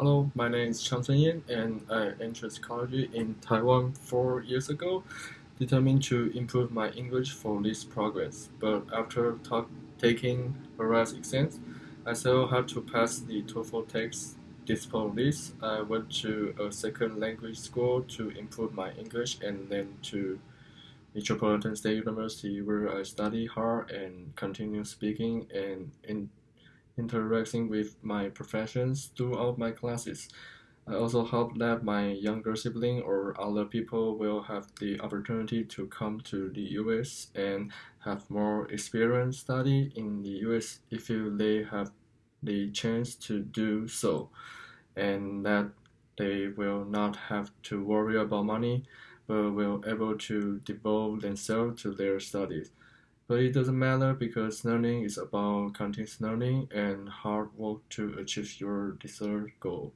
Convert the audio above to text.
Hello, my name is Chang Yen, and I entered college in Taiwan four years ago, determined to improve my English for this progress. But after taking various exams, I still have to pass the TOEFL test. Despite this, I went to a second language school to improve my English and then to Metropolitan State University where I study hard and continue speaking and in interacting with my professions throughout my classes. I also hope that my younger sibling or other people will have the opportunity to come to the US and have more experience study in the US if they have the chance to do so, and that they will not have to worry about money, but will able to devote themselves to their studies. But it doesn't matter because learning is about continuous learning and hard work to achieve your desired goal.